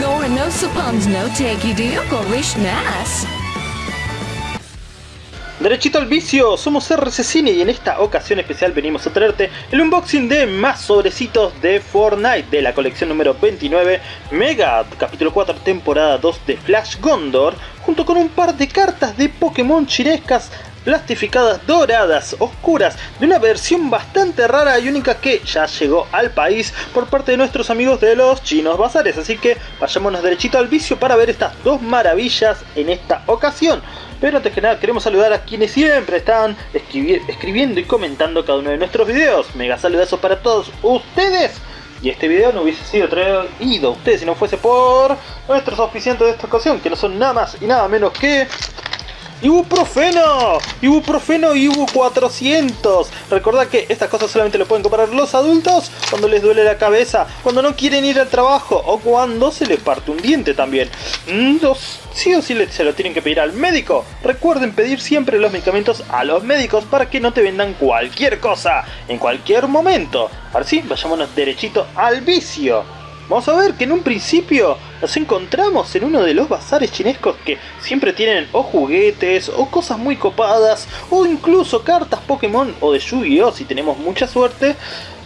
go no suppons no take. Derechito al vicio, somos RC Cine y en esta ocasión especial venimos a traerte el unboxing de más sobrecitos de Fortnite de la colección número 29 Mega, capítulo 4, temporada 2 de Flash Gondor, junto con un par de cartas de Pokémon chinescas plastificadas doradas, oscuras, de una versión bastante rara y única que ya llegó al país por parte de nuestros amigos de los chinos bazares. Así que vayámonos derechito al vicio para ver estas dos maravillas en esta ocasión. Pero antes que nada queremos saludar a quienes siempre están escribiendo y comentando cada uno de nuestros videos. Mega saludazos para todos ustedes. Y este video no hubiese sido traído a ustedes si no fuese por nuestros oficiantes de esta ocasión, que no son nada más y nada menos que Ibuprofeno, ibuprofeno Ibu 400. Recordad que estas cosas solamente lo pueden comprar los adultos cuando les duele la cabeza, cuando no quieren ir al trabajo o cuando se les parte un diente también. Mm, sí o sí se lo tienen que pedir al médico. Recuerden pedir siempre los medicamentos a los médicos para que no te vendan cualquier cosa en cualquier momento. Ahora sí, vayámonos derechito al vicio. Vamos a ver que en un principio nos encontramos en uno de los bazares chinescos que siempre tienen o juguetes o cosas muy copadas o incluso cartas Pokémon o de Yu-Gi-Oh si tenemos mucha suerte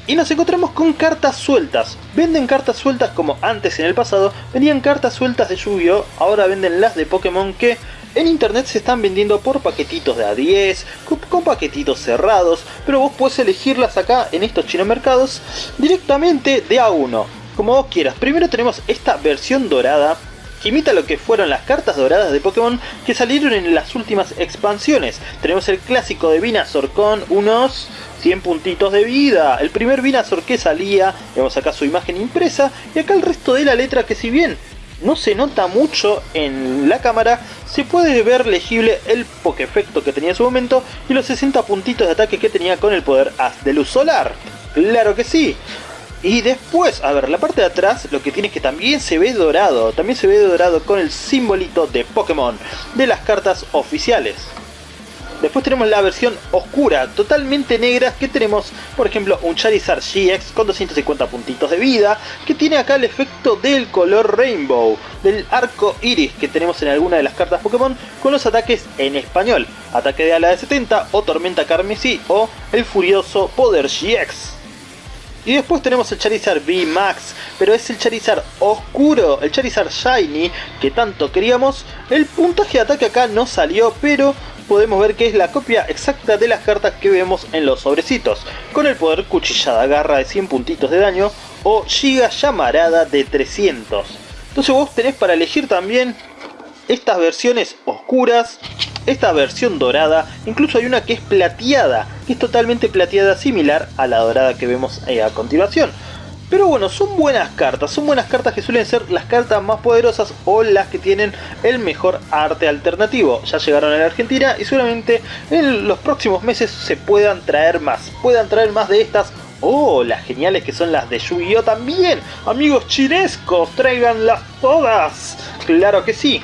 y nos encontramos con cartas sueltas. Venden cartas sueltas como antes en el pasado, vendían cartas sueltas de Yu-Gi-Oh! Ahora venden las de Pokémon que en internet se están vendiendo por paquetitos de A10, con, paquetitos cerrados, pero vos puedes elegirlas acá en estos chinos mercados directamente de A1 como vos quieras. Primero tenemos esta versión dorada que imita lo que fueron las cartas doradas de Pokémon que salieron en las últimas expansiones. Tenemos el clásico de Venusaur con unos 100 puntitos de vida. El primer Venusaur que salía, vemos acá su imagen impresa y acá el resto de la letra que si bien no se nota mucho en la cámara, se puede ver legible el Pokefecto que tenía en su momento y los 60 puntitos de ataque que tenía con el poder Haz de Luz Solar. ¡Claro que sí! Y después, a ver, la parte de atrás lo que tiene es que también se ve dorado. También se ve dorado con el simbolito de Pokémon de las cartas oficiales. Después tenemos la versión oscura, totalmente negra, que tenemos, por ejemplo, un Charizard GX con 250 puntitos de vida, que tiene acá el efecto del color Rainbow, del arco iris que tenemos en alguna de las cartas Pokémon, con los ataques en español, ataque de ala de 70 o tormenta carmesí o el furioso poder GX. Y después tenemos el Charizard V-Max, pero es el Charizard oscuro, el Charizard Shiny que tanto queríamos. El puntaje de ataque acá no salió, pero podemos ver que es la copia exacta de las cartas que vemos en los sobrecitos, con el poder Cuchillada Garra de 100 puntitos de daño o Giga Llamarada de 300. Entonces vos tenés para elegir también estas versiones oscuras, esta versión dorada, incluso hay una que es plateada, que es totalmente plateada similar a la dorada que vemos eh, a continuación. Pero bueno, son buenas cartas, son buenas cartas que suelen ser las cartas más poderosas o las que tienen el mejor arte alternativo. Ya llegaron a la Argentina y seguramente en los próximos meses se puedan traer más. Puedan traer más de estas Oh, las geniales que son las de Yu-Gi-Oh también. Amigos chinescos, tráiganlas todas. Claro que sí.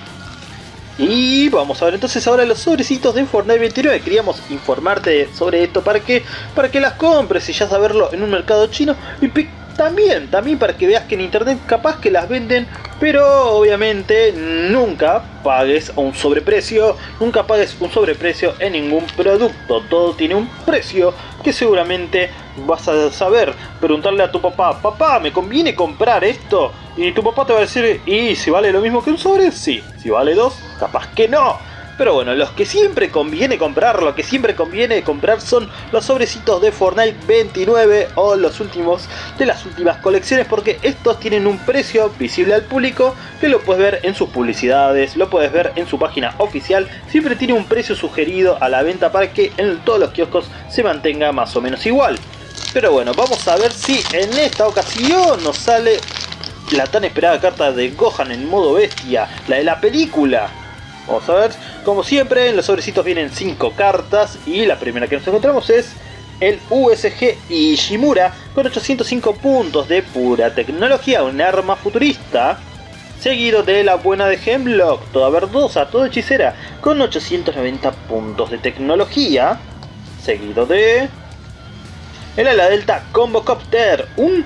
Y vamos a ver entonces ahora los sobrecitos de Fortnite 29. Queríamos informarte sobre esto para que, para que las compres y ya saberlo en un mercado chino. Y también, también para que veas que en internet capaz que las venden, pero obviamente nunca pagues un sobreprecio, nunca pagues un sobreprecio en ningún producto. Todo tiene un precio que seguramente vas a saber. Preguntarle a tu papá, papá, ¿me conviene comprar esto? Y tu papá te va a decir, ¿y si vale lo mismo que un sobre? Sí. Si vale dos, capaz que no. Pero bueno, los que siempre conviene comprar, lo que siempre conviene comprar son los sobrecitos de Fortnite 29 o los últimos de las últimas colecciones porque estos tienen un precio visible al público que lo puedes ver en sus publicidades, lo puedes ver en su página oficial, siempre tiene un precio sugerido a la venta para que en todos los kioscos se mantenga más o menos igual. Pero bueno, vamos a ver si en esta ocasión nos sale la tan esperada carta de Gohan en modo bestia, la de la película. Vamos a ver, como siempre en los sobrecitos vienen 5 cartas y la primera que nos encontramos es el USG Ishimura con 805 puntos de pura tecnología, un arma futurista. Seguido de la buena de Hemlock, toda verdosa, toda hechicera, con 890 puntos de tecnología. Seguido de... El ala delta Combo Copter, un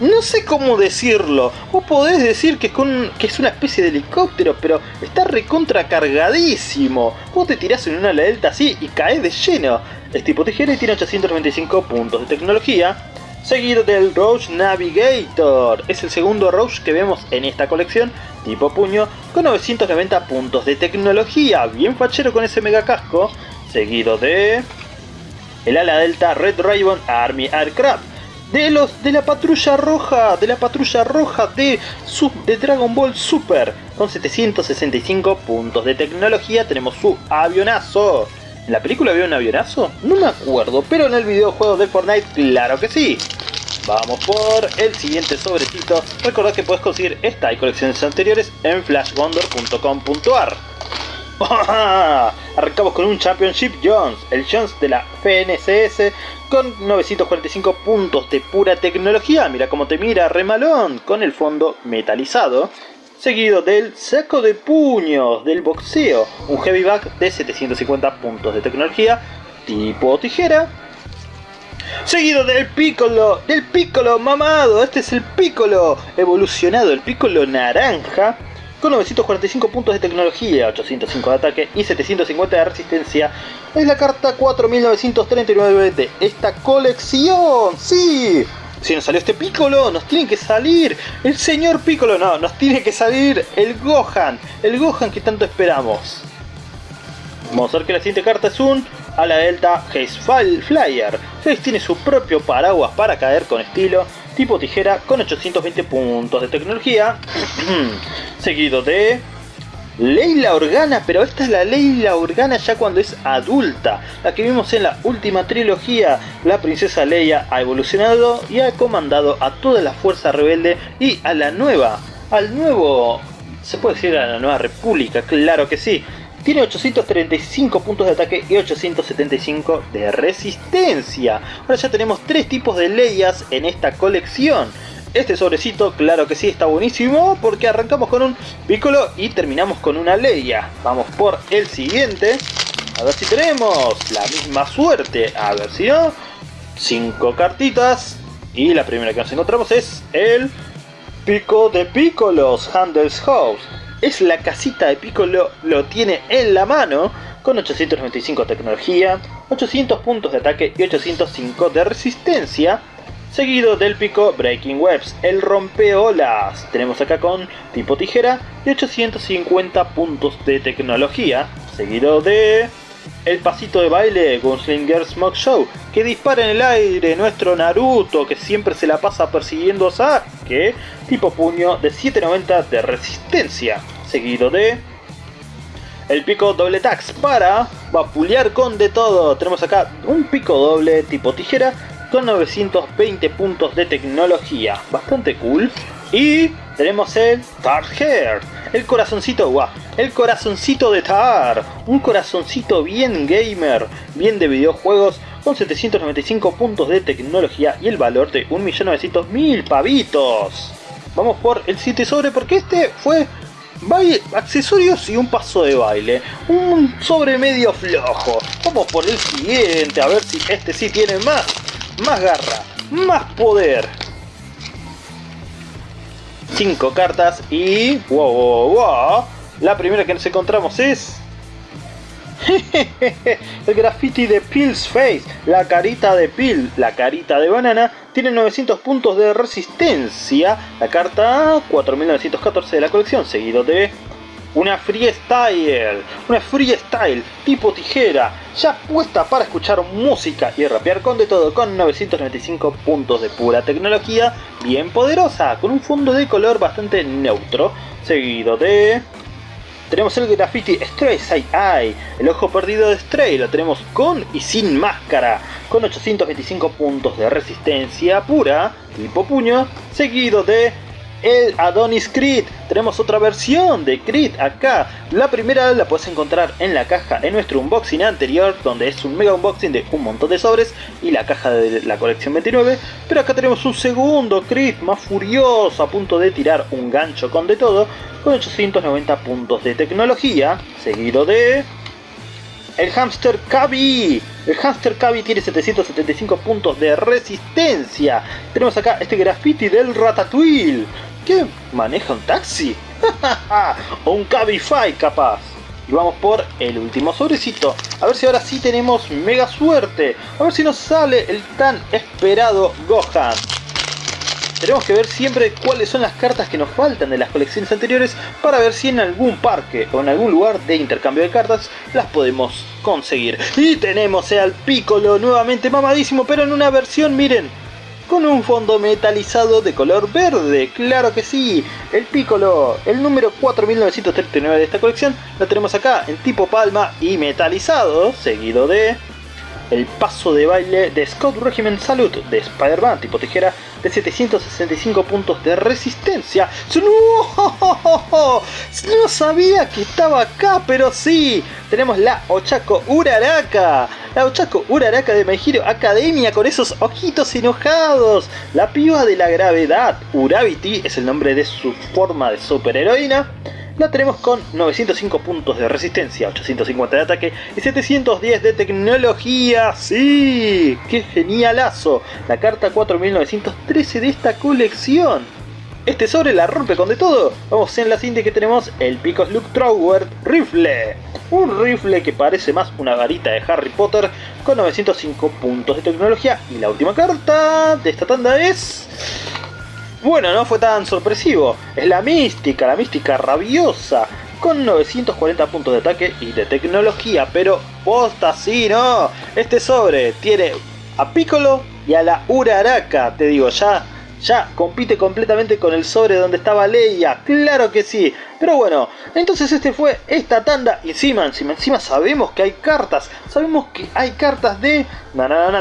no sé cómo decirlo. Vos podés decir que es, una especie de helicóptero, pero está recontra cargadísimo. Vos te tirás en una delta así y caes de lleno. Es tipo tijera y tiene 895 puntos de tecnología. Seguido del Roach Navigator. Es el segundo Roach que vemos en esta colección, tipo puño, con 990 puntos de tecnología. Bien fachero con ese mega casco. Seguido de... El ala delta Red Raven Army Aircraft de los de la patrulla roja, de la patrulla roja de, de Dragon Ball Super. Con 765 puntos de tecnología tenemos su avionazo. ¿En la película había un avionazo? No me acuerdo, pero en el videojuego de Fortnite claro que sí. Vamos por el siguiente sobrecito. Recordad que puedes conseguir esta y colecciones anteriores en flashwonder.com.ar. Arrancamos con un Championship Jones, el Jones de la FNCS con 945 puntos de pura tecnología. Mira cómo te mira, remalón, con el fondo metalizado. Seguido del saco de puños del boxeo, un heavy back de 750 puntos de tecnología, tipo tijera. Seguido del Piccolo, del Piccolo mamado, este es el Piccolo evolucionado, el Piccolo naranja, con 945 puntos de tecnología, 805 de ataque y 750 de resistencia. Es la carta 4939 de esta colección. ¡Sí! Si nos salió este Piccolo, nos tiene que salir el señor Piccolo. No, nos tiene que salir el Gohan. El Gohan que tanto esperamos. Vamos a ver que la siguiente carta es un a la Delta Haze Flyer. Haze tiene su propio paraguas para caer con estilo tipo tijera con 820 puntos de tecnología. Seguido de Leila Organa, pero esta es la Leila Organa ya cuando es adulta. La que vimos en la última trilogía. La princesa Leia ha evolucionado y ha comandado a toda la fuerza rebelde y a la nueva, al nuevo, se puede decir a la nueva república, claro que sí. Tiene 835 puntos de ataque y 875 de resistencia. Ahora ya tenemos tres tipos de leyas en esta colección. Este sobrecito, claro que sí, está buenísimo porque arrancamos con un Piccolo y terminamos con una Leia. Vamos por el siguiente. A ver si tenemos la misma suerte. A ver si no. Cinco cartitas. Y la primera que nos encontramos es el Pico de Piccolos Handels House es la casita de Piccolo, lo tiene en la mano, con 895 de tecnología, 800 puntos de ataque y 805 de resistencia, seguido del pico Breaking Webs, el rompeolas. Tenemos acá con tipo tijera y 850 puntos de tecnología, seguido de el pasito de baile Gunslinger Smoke Show, que dispara en el aire nuestro Naruto, que siempre se la pasa persiguiendo a Sasuke, tipo puño de 790 de resistencia, seguido de el pico doble tax para vapulear con de todo. Tenemos acá un pico doble tipo tijera con 920 puntos de tecnología, bastante cool. Y tenemos el Tar Hair, el corazoncito, guau, el corazoncito de Tar, un corazoncito bien gamer, bien de videojuegos, con 795 puntos de tecnología y el valor de 1.900.000 pavitos. Vamos por el 7 sobre porque este fue baile, accesorios y un paso de baile. Un sobre medio flojo. Vamos por el siguiente, a ver si este sí tiene más, más garra, más poder. 5 cartas y... Wow, wow, wow. La primera que nos encontramos es... el graffiti de Pill's Face, la carita de Pill, la carita de banana, tiene 900 puntos de resistencia, la carta 4914 de la colección, seguido de una freestyle, una freestyle tipo tijera, ya puesta para escuchar música y rapear con de todo, con 995 puntos de pura tecnología, bien poderosa, con un fondo de color bastante neutro, seguido de... Tenemos el graffiti Stray Side Eye, el ojo perdido de Stray, lo tenemos con y sin máscara, con 825 puntos de resistencia pura, tipo puño, seguido de el Adonis Crit. Tenemos otra versión de Crit acá. La primera la puedes encontrar en la caja en nuestro unboxing anterior, donde es un mega unboxing de un montón de sobres y la caja de la colección 29. Pero acá tenemos un segundo Crit más furioso, a punto de tirar un gancho con de todo, con 890 puntos de tecnología, seguido de... El hamster Kabi, El Hamster Cavi tiene 775 puntos de resistencia. Tenemos acá este graffiti del Ratatouille. ¿Qué? ¿Maneja un taxi? o un Cabify capaz. Y vamos por el último sobrecito. A ver si ahora sí tenemos mega suerte. A ver si nos sale el tan esperado Gohan. Tenemos que ver siempre cuáles son las cartas que nos faltan de las colecciones anteriores para ver si en algún parque o en algún lugar de intercambio de cartas las podemos conseguir. Y tenemos al Piccolo nuevamente mamadísimo, pero en una versión, miren, con un fondo metalizado de color verde, claro que sí, el Piccolo, el número 4939 de esta colección, lo tenemos acá en tipo palma y metalizado, seguido de el paso de baile de Scott Regiment Salute de Spider-Man tipo tijera de 765 puntos de resistencia. ¡No! no sabía que estaba acá, pero sí. Tenemos la Ochako Uraraka. La Ochako Uraraka de My Academia con esos ojitos enojados. La piba de la gravedad. Urabiti es el nombre de su forma de superheroína la tenemos con 905 puntos de resistencia, 850 de ataque y 710 de tecnología. ¡Sí! ¡Qué genialazo! La carta 4913 de esta colección. Este sobre la rompe con de todo. Vamos en la siguiente que tenemos el Picos Luke Trower Rifle. Un rifle que parece más una varita de Harry Potter con 905 puntos de tecnología. Y la última carta de esta tanda es... Bueno, no fue tan sorpresivo. Es la mística, la mística rabiosa. Con 940 puntos de ataque y de tecnología. Pero posta sí, ¿no? Este sobre tiene a Piccolo y a la Uraraka. Te digo, ya ya compite completamente con el sobre donde estaba Leia, claro que sí. Pero bueno, entonces este fue esta tanda. Y encima, encima, encima sabemos que hay cartas. Sabemos que hay cartas de,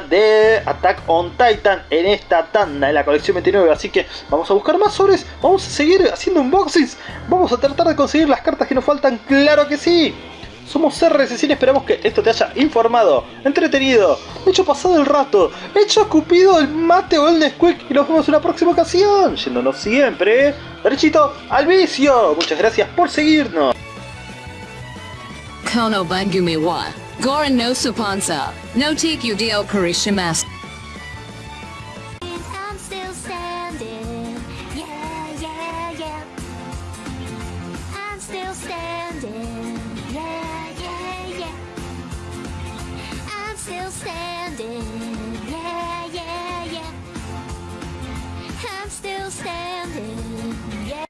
de Attack on Titan en esta tanda, en la colección 29. Así que vamos a buscar más sobres, vamos a seguir haciendo unboxings. Vamos a tratar de conseguir las cartas que nos faltan, claro que sí. Somos RSC y esperamos que esto te haya informado, entretenido, hecho pasado el rato, hecho escupido el mate o el Nesquik y nos vemos en una próxima ocasión, yéndonos siempre derechito al vicio. Muchas gracias por seguirnos.